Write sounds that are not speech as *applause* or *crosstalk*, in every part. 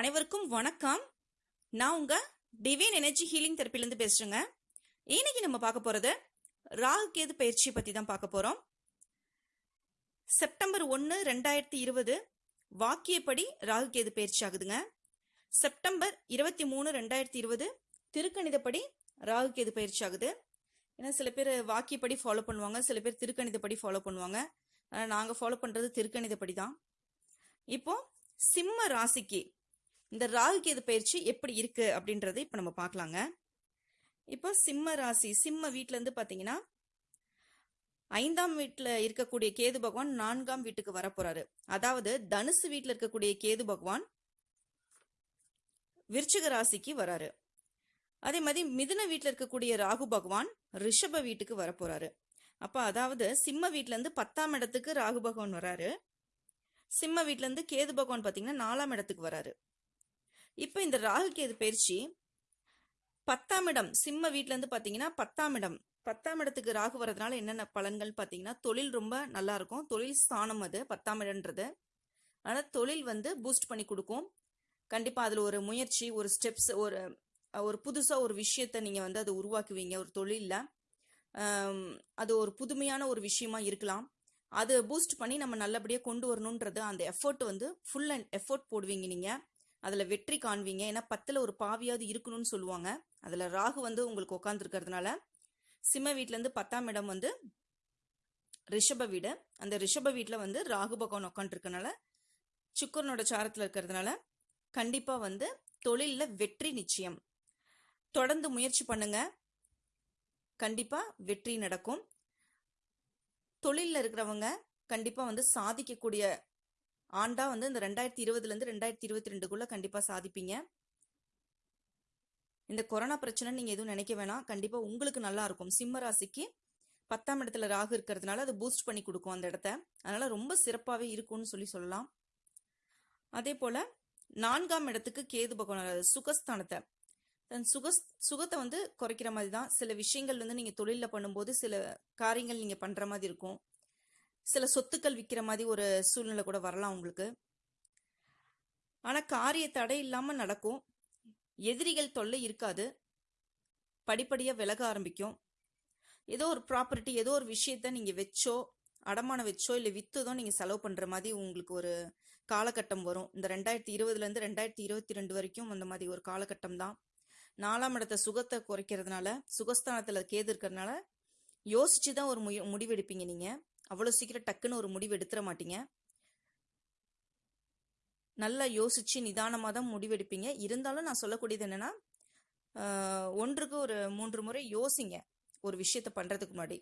அனைவருக்கும் வணக்கம். நான் உங்க டிவைன் எனர்ஜி ஹீலிங் தெரப்பிலேருந்து பேசுறேங்க. இன்னைக்கு நம்ம பார்க்க போறது ராகு கேது பயிற்சி பத்தி தான் பார்க்க போறோம். செப்டம்பர் ஒன்று ரெண்டாயிரத்தி இருபது வாக்கியப்படி ராகு கேது பயிற்சி ஆகுதுங்க. செப்டம்பர் இருபத்தி மூணு ரெண்டாயிரத்தி இருபது திருக்கணிதப்படி ராகு கேது பயிற்சி ஆகுது. ஏன்னா சில பேர் வாக்கியப்படி ஃபாலோ பண்ணுவாங்க சில பேர் திருக்கணிதப்படி ஃபாலோ பண்ணுவாங்க. நாங்கள் ஃபாலோ பண்ணுறது திருக்கணிதப்படி தான். இப்போ சிம்ம ராசிக்கு இந்த ராகு கேது பயிற்சி எப்படி இருக்கு அப்படின்றத இப்போ நம்ம பார்க்கலாங்க. இப்போ சிம்ம ராசி சிம்ம வீட்ல இருந்து பார்த்தீங்கன்னா ஐந்தாம் வீட்டில் இருக்கக்கூடிய கேது பகவான் நான்காம் வீட்டுக்கு வரப்போறாரு. அதாவது தனுசு வீட்டில் இருக்கக்கூடிய கேது பகவான் விருச்சிக ராசிக்கு வராரு. அதே மாதிரி மிதுன வீட்டில் இருக்கக்கூடிய ராகு பகவான் ரிஷப வீட்டுக்கு வரப்போறாரு. அப்ப அதாவது சிம்ம வீட்டிலேருந்து இருந்து பத்தாம் இடத்துக்கு ராகு பகவான் வராரு. சிம்ம வீட்டிலேருந்து இருந்து கேது பகவான் பாத்தீங்கன்னா நாலாம் இடத்துக்கு வராரு. இப்போ இந்த ராகு கேது பயிற்சி? பத்தாம் இடம். சிம்ம வீட்டிலேருந்து பார்த்தீங்கன்னா பத்தாம் இடம். பத்தாம் இடத்துக்கு ராகு வர்றதுனால என்னென்ன பலன்கள் பார்த்தீங்கன்னா தொழில் ரொம்ப நல்லா இருக்கும். தொழில் ஸ்தானம் அது பத்தாம் இடம்ன்றது. ஆனால் தொழில் வந்து பூஸ்ட் பண்ணி கொடுக்கும். கண்டிப்பாக அதில் ஒரு முயற்சி ஒரு ஸ்டெப்ஸ் ஒரு ஒரு புதுசாக ஒரு விஷயத்த நீங்கள் வந்து அதை உருவாக்குவீங்க. ஒரு தொழிலில். அது ஒரு புதுமையான ஒரு விஷயமா இருக்கலாம். அது பூஸ்ட் பண்ணி நம்ம நல்லபடியாக கொண்டு வரணுன்றது அந்த எஃபர்ட் வந்து ஃபுல் அண்ட் எஃபர்ட் போடுவீங்க நீங்கள் அதில் வெற்றி காண்பீங்க. ஏன்னா பத்தில் ஒரு பாவியாவது இருக்கணும்னு சொல்லுவாங்க. அதில் ராகு வந்து உங்களுக்கு உட்காந்துருக்கிறதுனால சிம்ம வீட்டிலேருந்து பத்தாம் இடம் வந்து ரிஷப வீடு. அந்த ரிஷப வீட்டில் வந்து ராகு பகவான் உட்காந்துருக்கனால சுக்கரனோட சாரத்தில் இருக்கிறதுனால கண்டிப்பாக வந்து தொழிலில் வெற்றி நிச்சயம். தொடர்ந்து முயற்சி பண்ணுங்க. கண்டிப்பாக வெற்றி நடக்கும். தொழிலில் இருக்கிறவங்க கண்டிப்பாக வந்து சாதிக்கக்கூடிய ஆண்டா வந்து இந்த ரெண்டாயிரத்தி இருபதுலேருந்து ரெண்டாயிரத்தி இருபத்தி ரெண்டுக்குள்ளே கண்டிப்பாக சாதிப்பீங்க. இந்த கொரோனா பிரச்சனை நீங்கள் எதுவும் நினைக்க வேணாம். கண்டிப்பாக உங்களுக்கு நல்லா இருக்கும். சிம்ம ராசிக்கு பத்தாம் இடத்துல ராகு இருக்கிறதுனால அது பூஸ்ட் பண்ணி கொடுக்கும் அந்த இடத்த. அதனால ரொம்ப சிறப்பாகவே இருக்கும்னு சொல்லி சொல்லலாம். அதே போல் நான்காம் இடத்துக்கு கேது பகவான் சுகஸ்தானத்தை. தன் சுக சுகத்தை வந்து குறைக்கிற மாதிரி தான். சில விஷயங்கள் வந்து நீங்கள் தொழிலில் பண்ணும்போது சில காரியங்கள் நீங்கள் பண்ணுற மாதிரி இருக்கும். சில சொத்துக்கள் விற்கிற மாதிரி ஒரு சூழ்நிலை கூட வரலாம் உங்களுக்கு. ஆனால் காரிய தடை இல்லாமல் நடக்கும். எதிரிகள் தொல்லை இருக்காது. படிப்படியாக விலக ஆரம்பிக்கும். ஏதோ ஒரு ப்ராப்பர்ட்டி ஏதோ ஒரு விஷயத்த நீங்கள் வச்சோ அடமானம் வச்சோ இல்லை விற்றுதோ நீங்கள் செலவு பண்ணுற மாதிரி உங்களுக்கு ஒரு காலகட்டம் வரும். இந்த ரெண்டாயிரத்தி இருபதுலேருந்து ரெண்டாயிரத்தி இருபத்தி ரெண்டு வரைக்கும் அந்த மாதிரி ஒரு காலகட்டம் தான். நாலாம் இடத்த சுகத்தை குறைக்கிறதுனால சுகஸ்தானத்தில் கேது இருக்கிறதுனால யோசிச்சு தான் ஒரு முடிவெடுப்பீங்க நீங்கள் அவ்வளோ சீக்கிரம் டக்குன்னு ஒரு முடிவு எடுத்துட மாட்டீங்க. நல்லா யோசிச்சு நிதானமாக தான் முடிவெடுப்பீங்க இருந்தாலும் நான் சொல்லக்கூடியது என்னன்னா ஒன்றுக்கு ஒரு மூன்று முறை யோசிங்க. ஒரு விஷயத்த பண்ணுறதுக்கு முன்னாடி.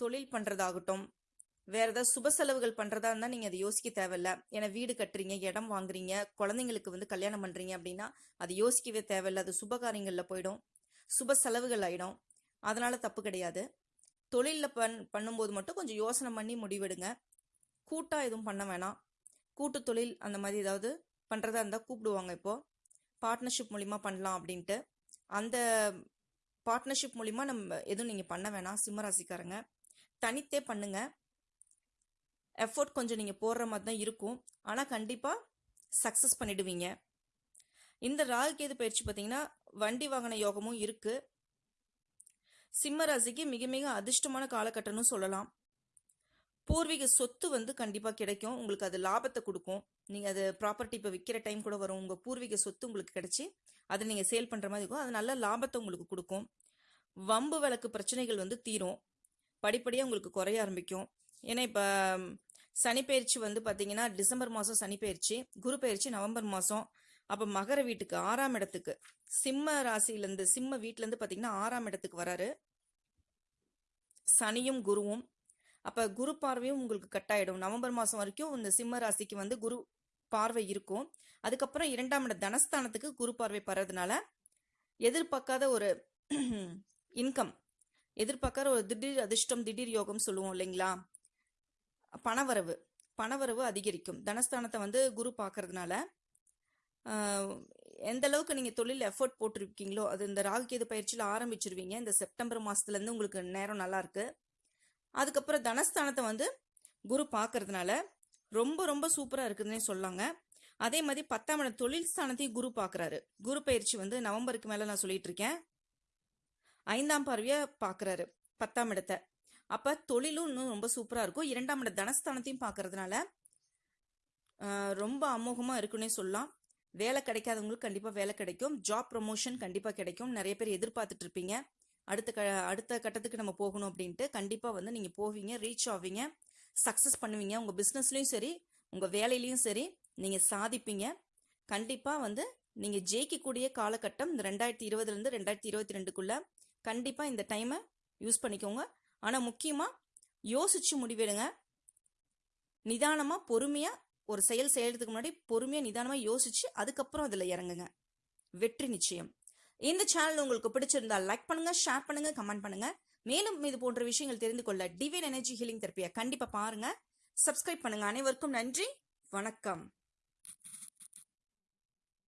தொழில் பண்ணுறதாகட்டும் வேற ஏதாவது சுப செலவுகள் பண்ணுறதா இருந்தால் நீங்கள் அதை யோசிக்க தேவையில்ல. ஏன்னா வீடு கட்டுறீங்க இடம் வாங்குறீங்க குழந்தைங்களுக்கு வந்து கல்யாணம் பண்ணுறீங்க அப்படின்னா அது யோசிக்கவே தேவையில்ல. அது சுப காரியங்களில் போயிடும். சுப செலவுகள் ஆகிடும் அதனால தப்பு கிடையாது. தொழிலில் பண் பண்ணும்போது மட்டும் கொஞ்சம் யோசனை பண்ணி முடிவெடுங்க. கூட்டாக எதுவும் பண்ண வேணாம். கூட்டு தொழில் அந்த மாதிரி ஏதாவது பண்ணுறதா இருந்தால் கூப்பிடுவாங்க இப்போது பார்ட்னர்ஷிப் மூலிமா பண்ணலாம் அப்படின்ட்டு. அந்த பார்ட்னர்ஷிப் மூலிமா நம்ம எதுவும் நீங்கள் பண்ண வேணாம். சிம்மராசிக்காரங்க தனித்தே பண்ணுங்க. எஃபோர்ட் கொஞ்சம் நீங்கள் போடுற மாதிரி தான் இருக்கும். ஆனால் கண்டிப்பாக சக்ஸஸ் பண்ணிடுவீங்க. இந்த ராகு கேது பயிற்சி பார்த்தீங்கன்னா வண்டி வாகன யோகமும் இருக்குது சிம்ம ராசிக்கு மிக மிக அதிர்ஷ்டமான காலகட்டம்னு சொல்லலாம். பூர்வீக சொத்து வந்து கண்டிப்பாக கிடைக்கும். உங்களுக்கு அது லாபத்தை கொடுக்கும். நீங்கள் அது ப்ராப்பர்ட்டி இப்போ விற்கிற டைம் கூட வரும். உங்கள் பூர்வீக சொத்து உங்களுக்கு கிடைச்சி அதை நீங்கள் சேல் பண்ணுற மாதிரி இருக்கும். அது நல்ல லாபத்தை உங்களுக்கு கொடுக்கும். வம்பு வழக்கு பிரச்சனைகள் வந்து தீரும். படிப்படியாக உங்களுக்கு குறைய ஆரம்பிக்கும். ஏன்னா இப்போ சனிப்பெயர்ச்சி வந்து பார்த்தீங்கன்னா டிசம்பர் மாதம் சனிப்பெயர்ச்சி குரு பயிற்சி நவம்பர் மாதம் அப்போ மகர வீட்டுக்கு ஆறாம் இடத்துக்கு சிம்ம ராசியிலேருந்து சிம்ம வீட்டிலேருந்து பார்த்தீங்கன்னா ஆறாம் இடத்துக்கு வராரு. சனியும் குருவும். அப்போ குரு பார்வையும் உங்களுக்கு கட்டாயிடும் நவம்பர் மாதம் வரைக்கும் இந்த சிம்ம ராசிக்கு வந்து குரு பார்வை இருக்கும். அதுக்கப்புறம் இரண்டாம் இட தனஸ்தானத்துக்கு குரு பார்வை படுறதுனால எதிர்பார்க்காத ஒரு *clears throat* இன்கம் எதிர்பார்க்காத ஒரு திடீர் அதிர்ஷ்டம் திடீர் யோகம் சொல்லுவோம் இல்லைங்களா? பணவரவு பணவரவு அதிகரிக்கும். தனஸ்தானத்தை வந்து குரு பார்க்கறதுனால எந்த அளவுக்கு நீங்கள் தொழில் எஃபோர்ட் போட்டிருக்கீங்களோ அது இந்த ராகு கேது பயிற்சியில் ஆரம்பிச்சிருவீங்க. இந்த செப்டம்பர் மாதத்துலேருந்து உங்களுக்கு நேரம் நல்லா இருக்கு. அதுக்கப்புறம் தனஸ்தானத்தை வந்து குரு பார்க்கறதுனால ரொம்ப ரொம்ப சூப்பராக இருக்குதுன்னே சொல்லாங்க. அதே மாதிரி பத்தாம் இடம் தொழில் ஸ்தானத்தையும் குரு பார்க்குறாரு. குரு பயிற்சி வந்து நவம்பருக்கு மேலே நான் சொல்லிட்டு இருக்கேன். ஐந்தாம் பார்வையை பார்க்குறாரு பத்தாம் இடத்தை. அப்போ தொழிலும் இன்னும் ரொம்ப சூப்பராக இருக்கும். இரண்டாம் இட தனஸ்தானத்தையும் பார்க்கறதுனால ரொம்ப அமோகமாக இருக்குன்னே சொல்லலாம். வேலை கிடைக்காதவங்களுக்கு கண்டிப்பாக வேலை கிடைக்கும். ஜாப் ப்ரொமோஷன் கண்டிப்பாக கிடைக்கும். நிறைய பேர் எதிர்பார்த்துட்டு இருப்பீங்க அடுத்த க அடுத்த கட்டத்துக்கு நம்ம போகணும் அப்படின்ட்டு கண்டிப்பாக வந்து நீங்கள் போவீங்க ரீச் ஆவீங்க சக்ஸஸ் பண்ணுவீங்க. உங்கள் பிஸ்னஸ்லையும் சரி உங்கள் வேலையிலையும் சரி நீங்கள் சாதிப்பீங்க. கண்டிப்பாக வந்து நீங்கள் ஜெயிக்கக்கூடிய காலகட்டம் இந்த ரெண்டாயிரத்தி இருபதுலேருந்து ரெண்டாயிரத்தி இருபத்தி ரெண்டுக்குள்ளே கண்டிப்பாக இந்த டைமை யூஸ் பண்ணிக்கோங்க. ஆனால் முக்கியமாக யோசிச்சு முடிவெடுங்க. நிதானமாக பொறுமையாக ஒரு செயல் செய்யறதுக்கு முன்னாடி பொறுமையாக நிதானமாக யோசிச்சு அதுக்கப்புறம் அதில் இறங்குங்க. வெற்றி நிச்சயம். இந்த சேனல் உங்களுக்கு பிடிச்சிருந்தா லைக் பண்ணுங்க ஷேர் பண்ணுங்க கமெண்ட் பண்ணுங்க. மேலும் இது போன்ற விஷயங்கள் தெரிந்து கொள்ள டிவைன் எனர்ஜி ஹீலிங் தெரப்பியை கண்டிப்பாக பாருங்க. சப்ஸ்கிரைப் பண்ணுங்க. அனைவருக்கும் நன்றி. வணக்கம்.